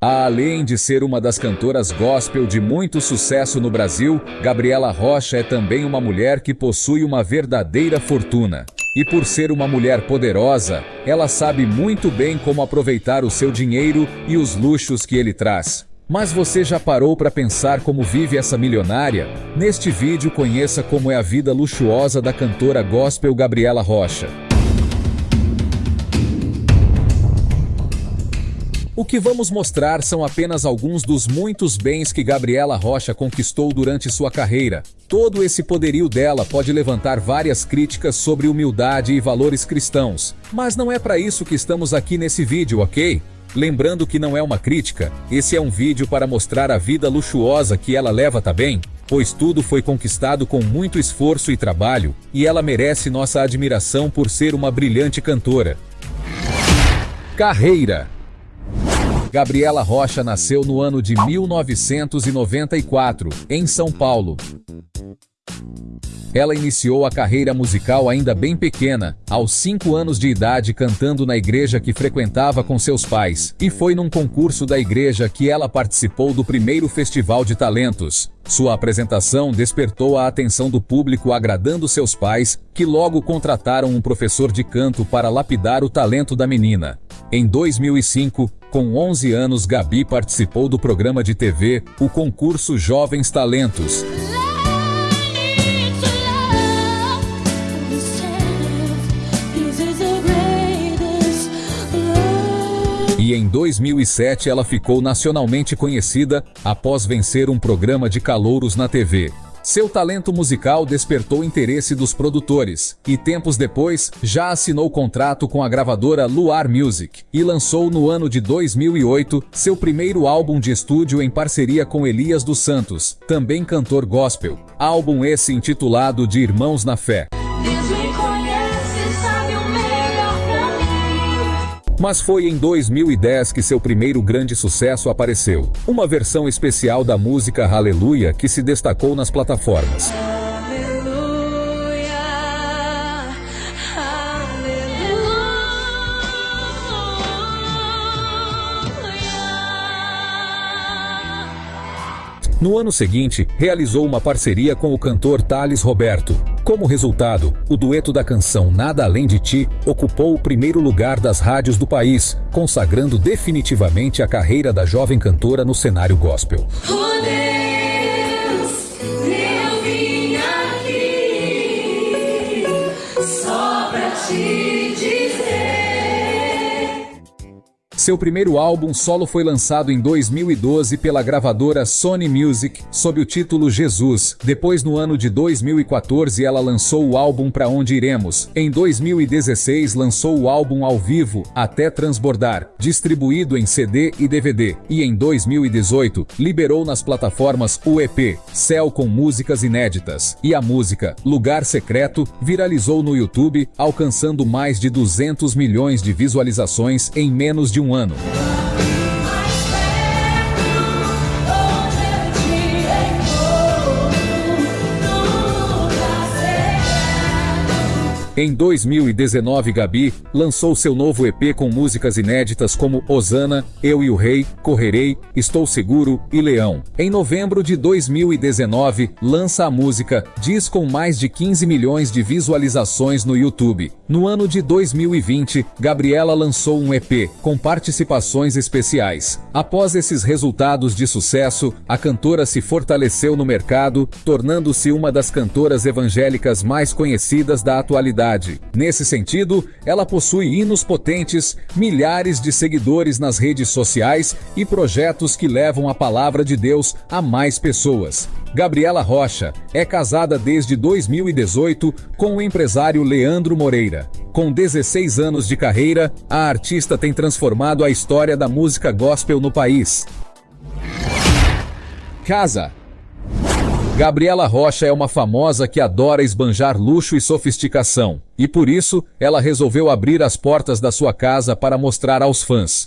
Além de ser uma das cantoras gospel de muito sucesso no Brasil, Gabriela Rocha é também uma mulher que possui uma verdadeira fortuna. E por ser uma mulher poderosa, ela sabe muito bem como aproveitar o seu dinheiro e os luxos que ele traz. Mas você já parou para pensar como vive essa milionária? Neste vídeo conheça como é a vida luxuosa da cantora gospel Gabriela Rocha. O que vamos mostrar são apenas alguns dos muitos bens que Gabriela Rocha conquistou durante sua carreira. Todo esse poderio dela pode levantar várias críticas sobre humildade e valores cristãos. Mas não é para isso que estamos aqui nesse vídeo, ok? Lembrando que não é uma crítica, esse é um vídeo para mostrar a vida luxuosa que ela leva, tá bem? Pois tudo foi conquistado com muito esforço e trabalho, e ela merece nossa admiração por ser uma brilhante cantora. Carreira Gabriela Rocha nasceu no ano de 1994, em São Paulo. Ela iniciou a carreira musical ainda bem pequena, aos 5 anos de idade cantando na igreja que frequentava com seus pais, e foi num concurso da igreja que ela participou do primeiro Festival de Talentos. Sua apresentação despertou a atenção do público agradando seus pais, que logo contrataram um professor de canto para lapidar o talento da menina. Em 2005, com 11 anos, Gabi participou do programa de TV, o concurso Jovens Talentos. E em 2007 ela ficou nacionalmente conhecida após vencer um programa de calouros na TV. Seu talento musical despertou interesse dos produtores e tempos depois já assinou contrato com a gravadora Luar Music e lançou no ano de 2008 seu primeiro álbum de estúdio em parceria com Elias dos Santos, também cantor gospel. Álbum esse intitulado de Irmãos na Fé. Mas foi em 2010 que seu primeiro grande sucesso apareceu. Uma versão especial da música Aleluia que se destacou nas plataformas. No ano seguinte, realizou uma parceria com o cantor Thales Roberto. Como resultado, o dueto da canção Nada Além de Ti ocupou o primeiro lugar das rádios do país, consagrando definitivamente a carreira da jovem cantora no cenário gospel. Seu primeiro álbum solo foi lançado em 2012 pela gravadora Sony Music, sob o título Jesus. Depois, no ano de 2014, ela lançou o álbum Pra Onde Iremos. Em 2016, lançou o álbum ao vivo Até Transbordar, distribuído em CD e DVD. E em 2018, liberou nas plataformas o EP Céu com músicas inéditas. E a música Lugar Secreto viralizou no YouTube, alcançando mais de 200 milhões de visualizações em menos de um ano Em 2019, Gabi lançou seu novo EP com músicas inéditas como Osana, Eu e o Rei, Correrei, Estou Seguro e Leão. Em novembro de 2019, lança a música Diz com mais de 15 milhões de visualizações no YouTube. No ano de 2020, Gabriela lançou um EP com participações especiais. Após esses resultados de sucesso, a cantora se fortaleceu no mercado, tornando-se uma das cantoras evangélicas mais conhecidas da atualidade Nesse sentido, ela possui hinos potentes, milhares de seguidores nas redes sociais e projetos que levam a palavra de Deus a mais pessoas. Gabriela Rocha é casada desde 2018 com o empresário Leandro Moreira. Com 16 anos de carreira, a artista tem transformado a história da música gospel no país. Casa Gabriela Rocha é uma famosa que adora esbanjar luxo e sofisticação, e por isso ela resolveu abrir as portas da sua casa para mostrar aos fãs.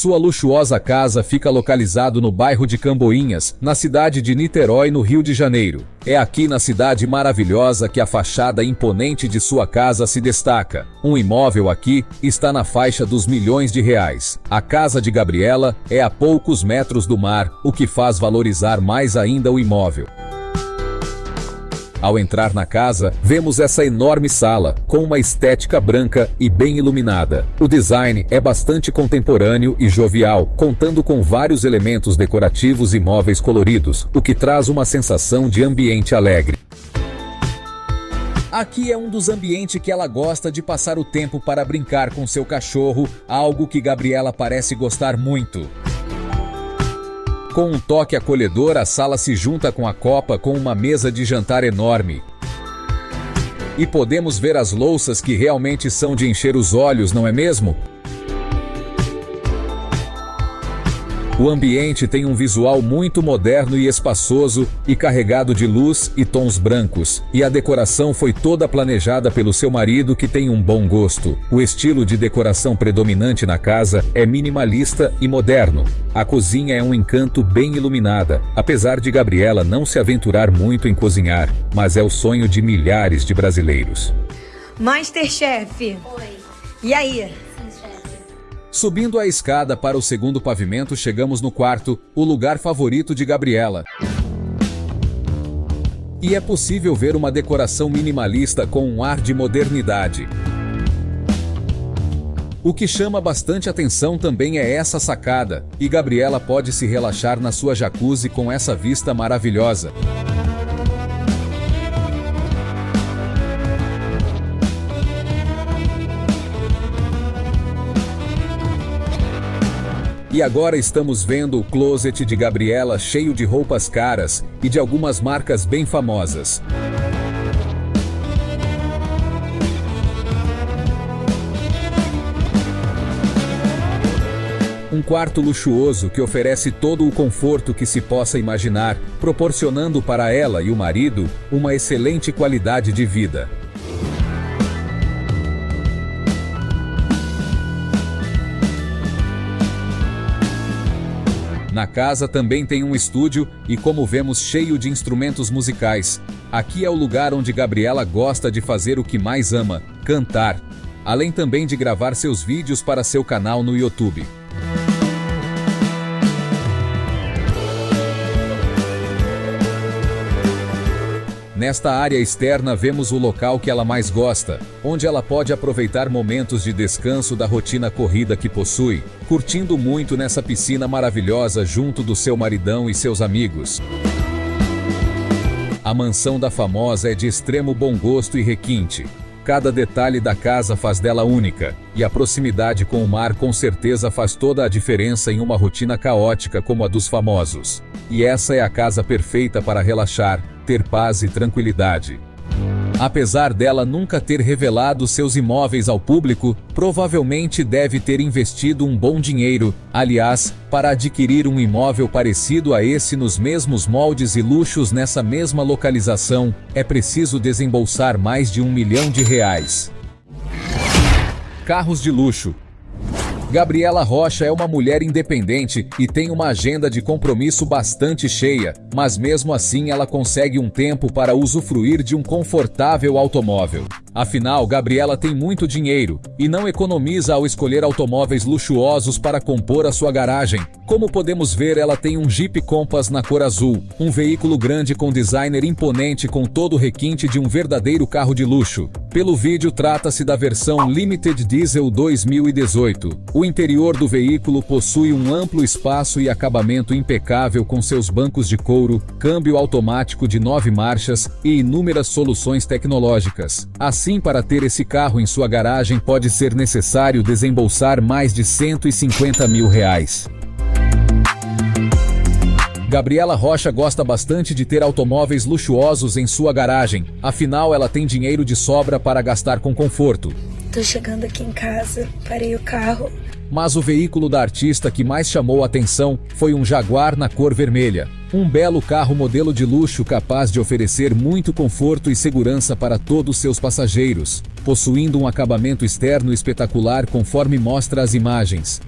Sua luxuosa casa fica localizado no bairro de Camboinhas, na cidade de Niterói, no Rio de Janeiro. É aqui na cidade maravilhosa que a fachada imponente de sua casa se destaca. Um imóvel aqui está na faixa dos milhões de reais. A casa de Gabriela é a poucos metros do mar, o que faz valorizar mais ainda o imóvel. Ao entrar na casa, vemos essa enorme sala, com uma estética branca e bem iluminada. O design é bastante contemporâneo e jovial, contando com vários elementos decorativos e móveis coloridos, o que traz uma sensação de ambiente alegre. Aqui é um dos ambientes que ela gosta de passar o tempo para brincar com seu cachorro, algo que Gabriela parece gostar muito. Com um toque acolhedor, a sala se junta com a copa com uma mesa de jantar enorme. E podemos ver as louças que realmente são de encher os olhos, não é mesmo? O ambiente tem um visual muito moderno e espaçoso e carregado de luz e tons brancos, e a decoração foi toda planejada pelo seu marido que tem um bom gosto. O estilo de decoração predominante na casa é minimalista e moderno. A cozinha é um encanto bem iluminada, apesar de Gabriela não se aventurar muito em cozinhar, mas é o sonho de milhares de brasileiros. Masterchef. Oi. E aí? Subindo a escada para o segundo pavimento, chegamos no quarto, o lugar favorito de Gabriela. E é possível ver uma decoração minimalista com um ar de modernidade. O que chama bastante atenção também é essa sacada, e Gabriela pode se relaxar na sua jacuzzi com essa vista maravilhosa. E agora estamos vendo o closet de Gabriela cheio de roupas caras e de algumas marcas bem famosas. Um quarto luxuoso que oferece todo o conforto que se possa imaginar, proporcionando para ela e o marido uma excelente qualidade de vida. Na casa também tem um estúdio e, como vemos, cheio de instrumentos musicais. Aqui é o lugar onde Gabriela gosta de fazer o que mais ama: cantar. Além também de gravar seus vídeos para seu canal no YouTube. Nesta área externa vemos o local que ela mais gosta, onde ela pode aproveitar momentos de descanso da rotina corrida que possui, curtindo muito nessa piscina maravilhosa junto do seu maridão e seus amigos. A mansão da famosa é de extremo bom gosto e requinte. Cada detalhe da casa faz dela única, e a proximidade com o mar com certeza faz toda a diferença em uma rotina caótica como a dos famosos. E essa é a casa perfeita para relaxar, ter paz e tranquilidade. Apesar dela nunca ter revelado seus imóveis ao público, provavelmente deve ter investido um bom dinheiro, aliás, para adquirir um imóvel parecido a esse nos mesmos moldes e luxos nessa mesma localização, é preciso desembolsar mais de um milhão de reais. Carros de luxo, Gabriela Rocha é uma mulher independente e tem uma agenda de compromisso bastante cheia, mas mesmo assim ela consegue um tempo para usufruir de um confortável automóvel. Afinal, Gabriela tem muito dinheiro e não economiza ao escolher automóveis luxuosos para compor a sua garagem. Como podemos ver, ela tem um Jeep Compass na cor azul, um veículo grande com designer imponente com todo o requinte de um verdadeiro carro de luxo. Pelo vídeo, trata-se da versão Limited Diesel 2018. O interior do veículo possui um amplo espaço e acabamento impecável com seus bancos de couro, câmbio automático de nove marchas e inúmeras soluções tecnológicas. Assim, para ter esse carro em sua garagem pode ser necessário desembolsar mais de 150 mil reais. Gabriela Rocha gosta bastante de ter automóveis luxuosos em sua garagem, afinal ela tem dinheiro de sobra para gastar com conforto. Tô chegando aqui em casa, parei o carro. Mas o veículo da artista que mais chamou a atenção foi um Jaguar na cor vermelha. Um belo carro modelo de luxo capaz de oferecer muito conforto e segurança para todos seus passageiros, possuindo um acabamento externo espetacular conforme mostra as imagens.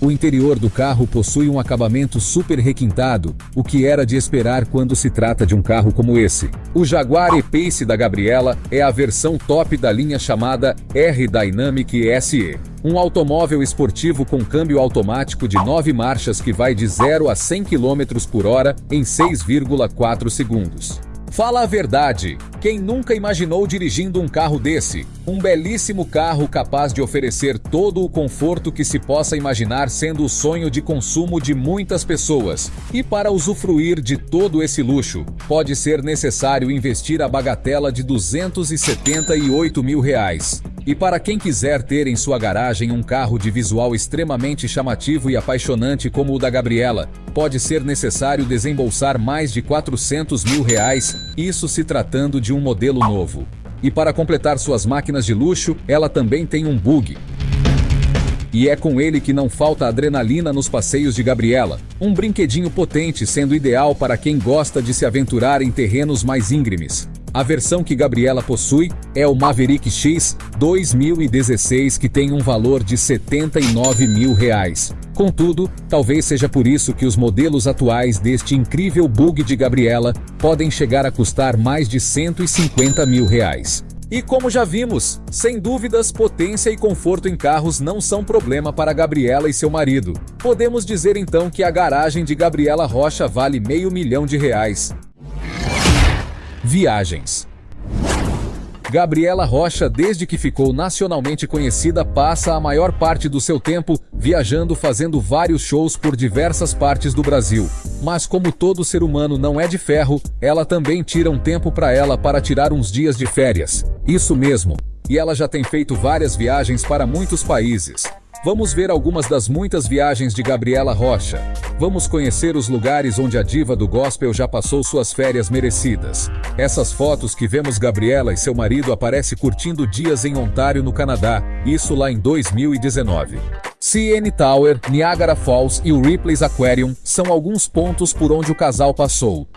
O interior do carro possui um acabamento super requintado, o que era de esperar quando se trata de um carro como esse. O Jaguar E-Pace da Gabriela é a versão top da linha chamada R-Dynamic SE. Um automóvel esportivo com câmbio automático de 9 marchas que vai de 0 a 100 km por hora em 6,4 segundos. Fala a verdade. Quem nunca imaginou dirigindo um carro desse? Um belíssimo carro capaz de oferecer todo o conforto que se possa imaginar sendo o sonho de consumo de muitas pessoas. E para usufruir de todo esse luxo, pode ser necessário investir a bagatela de 278 mil reais. E para quem quiser ter em sua garagem um carro de visual extremamente chamativo e apaixonante como o da Gabriela, pode ser necessário desembolsar mais de 400 mil reais, isso se tratando de um modelo novo. E para completar suas máquinas de luxo, ela também tem um bug. E é com ele que não falta adrenalina nos passeios de Gabriela. Um brinquedinho potente sendo ideal para quem gosta de se aventurar em terrenos mais íngremes. A versão que Gabriela possui é o Maverick X 2016 que tem um valor de 79 mil reais. Contudo, talvez seja por isso que os modelos atuais deste incrível bug de Gabriela podem chegar a custar mais de 150 mil reais. E como já vimos, sem dúvidas, potência e conforto em carros não são problema para Gabriela e seu marido. Podemos dizer então que a garagem de Gabriela Rocha vale meio milhão de reais. Viagens. Gabriela Rocha, desde que ficou nacionalmente conhecida, passa a maior parte do seu tempo viajando fazendo vários shows por diversas partes do Brasil. Mas como todo ser humano não é de ferro, ela também tira um tempo para ela para tirar uns dias de férias. Isso mesmo. E ela já tem feito várias viagens para muitos países. Vamos ver algumas das muitas viagens de Gabriela Rocha. Vamos conhecer os lugares onde a diva do gospel já passou suas férias merecidas. Essas fotos que vemos Gabriela e seu marido aparece curtindo dias em Ontário, no Canadá, isso lá em 2019. CN Tower, Niagara Falls e o Ripley's Aquarium são alguns pontos por onde o casal passou.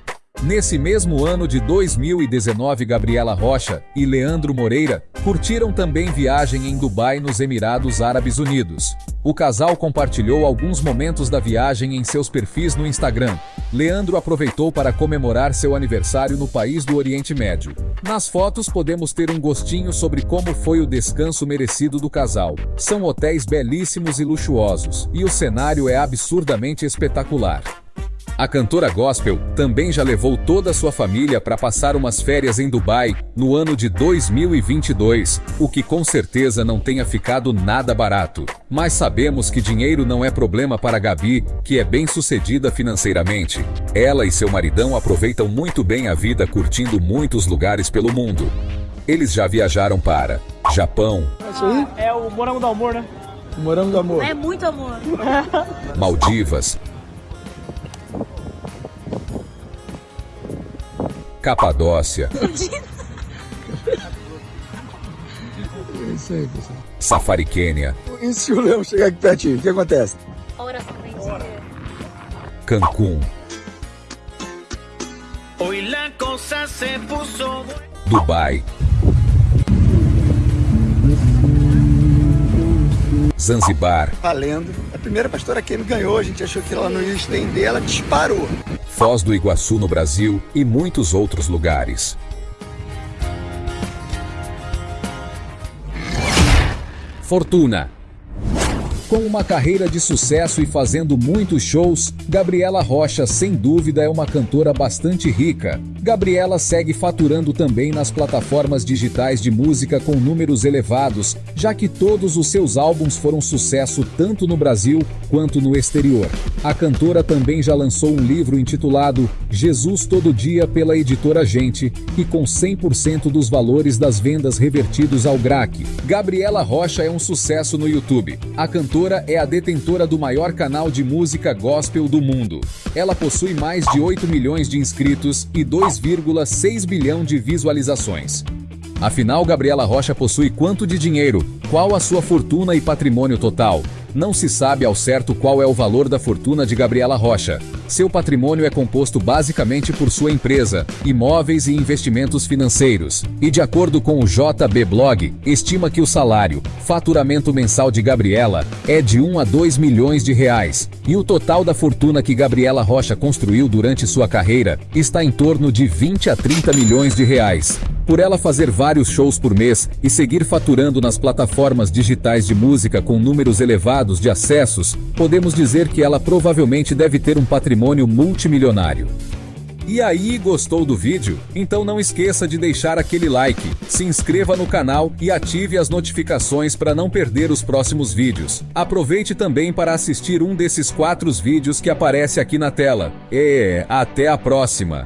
Nesse mesmo ano de 2019, Gabriela Rocha e Leandro Moreira curtiram também viagem em Dubai, nos Emirados Árabes Unidos. O casal compartilhou alguns momentos da viagem em seus perfis no Instagram. Leandro aproveitou para comemorar seu aniversário no país do Oriente Médio. Nas fotos podemos ter um gostinho sobre como foi o descanso merecido do casal. São hotéis belíssimos e luxuosos, e o cenário é absurdamente espetacular. A cantora gospel também já levou toda a sua família para passar umas férias em Dubai no ano de 2022, o que com certeza não tenha ficado nada barato. Mas sabemos que dinheiro não é problema para Gabi, que é bem sucedida financeiramente. Ela e seu maridão aproveitam muito bem a vida curtindo muitos lugares pelo mundo. Eles já viajaram para Japão. É o morango do amor, né? Morango do amor. É muito amor. Maldivas, Capadócia, É isso aí, pessoal. Safari Quênia, E se o leão chegar aqui pertinho, o que acontece? Ora, Cancún, Hoy la cosa se puso Dubai, Zanzibar, Valendo. A primeira pastora Kemi ganhou, a gente achou que ela não ia estender, ela disparou. Foz do Iguaçu no Brasil e muitos outros lugares. Fortuna. Com uma carreira de sucesso e fazendo muitos shows, Gabriela Rocha sem dúvida é uma cantora bastante rica. Gabriela segue faturando também nas plataformas digitais de música com números elevados, já que todos os seus álbuns foram sucesso tanto no Brasil quanto no exterior. A cantora também já lançou um livro intitulado Jesus Todo Dia pela editora Gente e com 100% dos valores das vendas revertidos ao GRAC. Gabriela Rocha é um sucesso no YouTube. A cantora é a detentora do maior canal de música gospel do mundo. Ela possui mais de 8 milhões de inscritos e 2,6 bilhão de visualizações. Afinal, Gabriela Rocha possui quanto de dinheiro? Qual a sua fortuna e patrimônio total? Não se sabe ao certo qual é o valor da fortuna de Gabriela Rocha. Seu patrimônio é composto basicamente por sua empresa, imóveis e investimentos financeiros. E de acordo com o JB Blog, estima que o salário, faturamento mensal de Gabriela, é de 1 a 2 milhões de reais. E o total da fortuna que Gabriela Rocha construiu durante sua carreira está em torno de 20 a 30 milhões de reais. Por ela fazer vários shows por mês e seguir faturando nas plataformas digitais de música com números elevados de acessos, podemos dizer que ela provavelmente deve ter um patrimônio multimilionário. E aí, gostou do vídeo? Então não esqueça de deixar aquele like, se inscreva no canal e ative as notificações para não perder os próximos vídeos. Aproveite também para assistir um desses quatro vídeos que aparece aqui na tela. E até a próxima!